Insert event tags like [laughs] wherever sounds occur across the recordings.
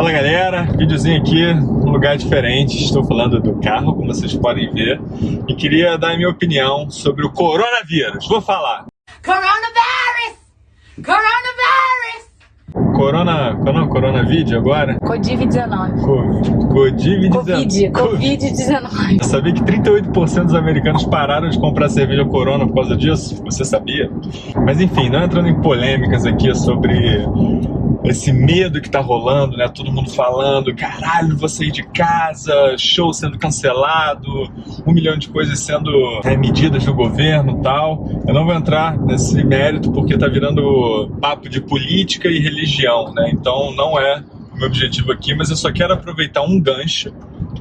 Fala galera, videozinho aqui, um lugar diferente, estou falando do carro, como vocês podem ver, e queria dar a minha opinião sobre o coronavírus. Vou falar. Coronavirus! Corona, corona, coronavírus agora? Covid-19. Covid-19. Covid, Covid-19. Sabia que 38% dos americanos pararam de comprar cerveja Corona por causa disso? Você sabia? Mas enfim, não entrando em polêmicas aqui sobre esse medo que tá rolando, né? Todo mundo falando, caralho, vou sair de casa, show sendo cancelado, um milhão de coisas sendo né, medidas do governo e tal. Eu não vou entrar nesse mérito porque tá virando papo de política e religião, né? Então não é o meu objetivo aqui, mas eu só quero aproveitar um gancho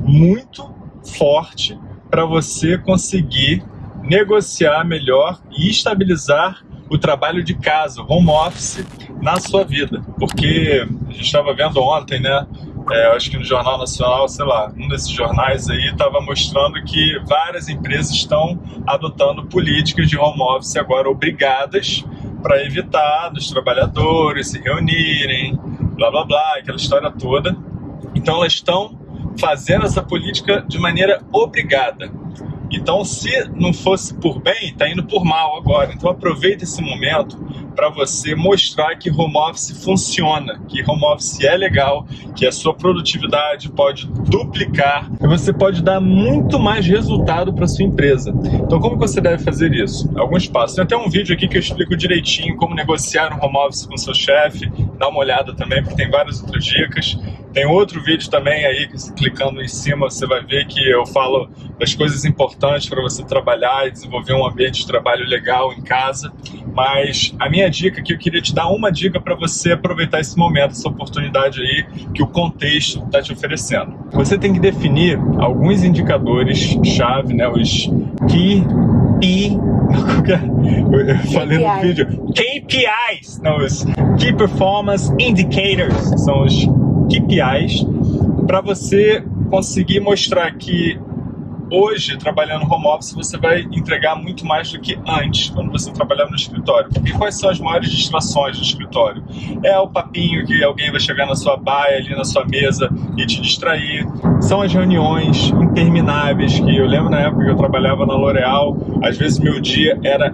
muito forte para você conseguir negociar melhor e estabilizar o trabalho de casa, home office, na sua vida. Porque a gente estava vendo ontem, né? É, acho que no Jornal Nacional, sei lá, um desses jornais aí estava mostrando que várias empresas estão adotando políticas de home office agora obrigadas para evitar dos trabalhadores se reunirem, blá blá blá, aquela história toda. Então elas estão fazendo essa política de maneira obrigada. Então, se não fosse por bem, está indo por mal agora. Então, aproveita esse momento para você mostrar que home office funciona, que home office é legal, que a sua produtividade pode duplicar e você pode dar muito mais resultado para sua empresa. Então, como você deve fazer isso? Alguns passos. Tem até um vídeo aqui que eu explico direitinho como negociar um home office com seu chefe. Dá uma olhada também, porque tem várias outras dicas. Tem outro vídeo também aí, clicando em cima, você vai ver que eu falo das coisas importantes para você trabalhar e desenvolver um ambiente de trabalho legal em casa. Mas a minha dica que eu queria te dar uma dica para você aproveitar esse momento, essa oportunidade aí que o contexto está te oferecendo. Você tem que definir alguns indicadores chave, né, os key P [laughs] eu falei KPI. no vídeo KPIs, não, os Key Performance Indicators, são os KPIs para você conseguir mostrar que hoje, trabalhando home office, você vai entregar muito mais do que antes, quando você trabalhava no escritório. Porque quais são as maiores distrações do escritório? É o papinho que alguém vai chegar na sua baia, ali na sua mesa e te distrair. São as reuniões intermináveis, que eu lembro na época que eu trabalhava na L'Oréal, às vezes meu dia era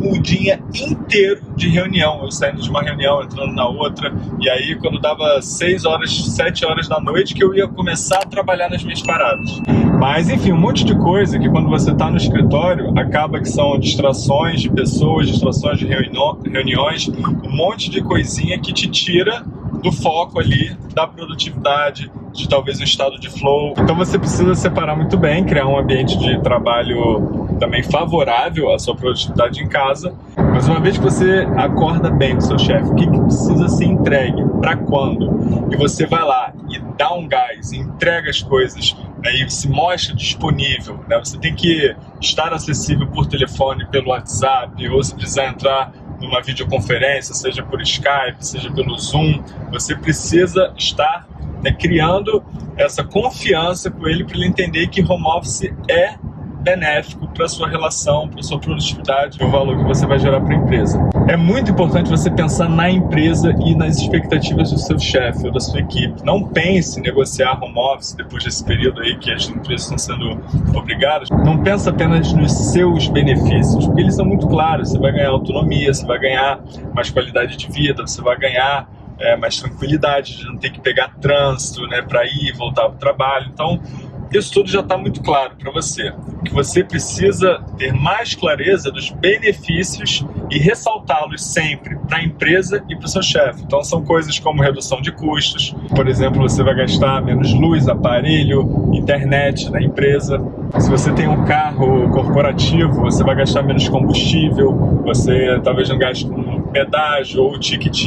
um dia inteiro de reunião, eu saindo de uma reunião, entrando na outra, e aí quando dava 6 horas, 7 horas da noite que eu ia começar a trabalhar nas minhas paradas. Mas enfim, um monte de coisa que quando você está no escritório, acaba que são distrações de pessoas, distrações de reuniões, um monte de coisinha que te tira do foco ali, da produtividade, de talvez um estado de flow. Então você precisa separar muito bem, criar um ambiente de trabalho também favorável à sua produtividade em casa. Mas uma vez que você acorda bem com seu chefe, o que, que precisa ser entregue, para quando, e você vai lá e dá um gás, entrega as coisas, né, e se mostra disponível, né, você tem que estar acessível por telefone, pelo WhatsApp, ou se precisar entrar numa videoconferência, seja por Skype, seja pelo Zoom, você precisa estar né, criando essa confiança com ele para ele entender que home office é benéfico para sua relação, para sua produtividade, o valor que você vai gerar para a empresa. É muito importante você pensar na empresa e nas expectativas do seu chefe ou da sua equipe. Não pense em negociar home office depois desse período aí que as empresas estão sendo obrigadas. Não pense apenas nos seus benefícios, porque eles são muito claros. Você vai ganhar autonomia, você vai ganhar mais qualidade de vida, você vai ganhar é, mais tranquilidade, de não ter que pegar trânsito né, para ir e voltar para o trabalho. Então, isso tudo já está muito claro para você. Que você precisa ter mais clareza dos benefícios e ressaltá-los sempre para a empresa e para o seu chefe. Então são coisas como redução de custos, por exemplo, você vai gastar menos luz, aparelho, internet na empresa. Se você tem um carro corporativo, você vai gastar menos combustível, você talvez não gaste com pedágio ou ticket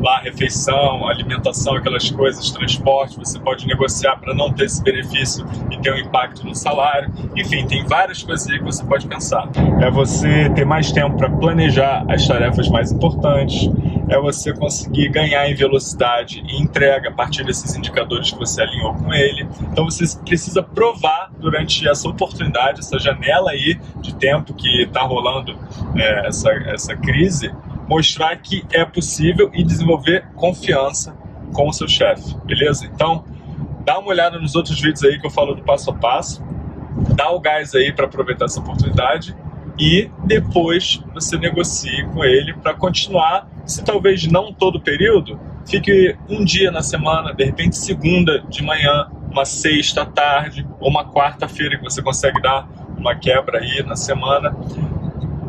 lá refeição, alimentação, aquelas coisas, transporte, você pode negociar para não ter esse benefício e ter um impacto no salário. Enfim, tem várias coisas aí que você pode pensar. É você ter mais tempo para planejar as tarefas mais importantes, é você conseguir ganhar em velocidade e entrega a partir desses indicadores que você alinhou com ele. Então você precisa provar durante essa oportunidade, essa janela aí de tempo que está rolando é, essa, essa crise, mostrar que é possível e desenvolver confiança com o seu chefe, beleza? Então, dá uma olhada nos outros vídeos aí que eu falo do passo a passo, dá o gás aí para aproveitar essa oportunidade e depois você negocie com ele para continuar, se talvez não todo o período, fique um dia na semana, de repente segunda de manhã, uma sexta à tarde ou uma quarta-feira que você consegue dar uma quebra aí na semana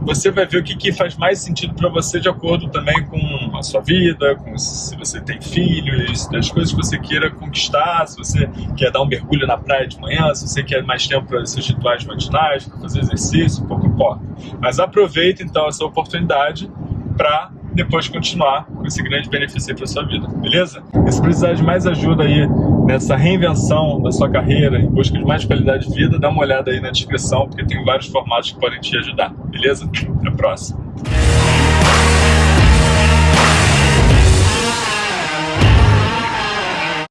você vai ver o que, que faz mais sentido para você de acordo também com a sua vida, com se você tem filhos, das coisas que você queira conquistar, se você quer dar um mergulho na praia de manhã, se você quer mais tempo para seus rituais matinais, para fazer exercício, pouco importa. Mas aproveita então essa oportunidade para depois continuar com esse grande benefício para sua vida, beleza? E se precisar de mais ajuda aí nessa reinvenção da sua carreira, em busca de mais qualidade de vida, dá uma olhada aí na descrição, porque tem vários formatos que podem te ajudar, beleza? Até a próxima!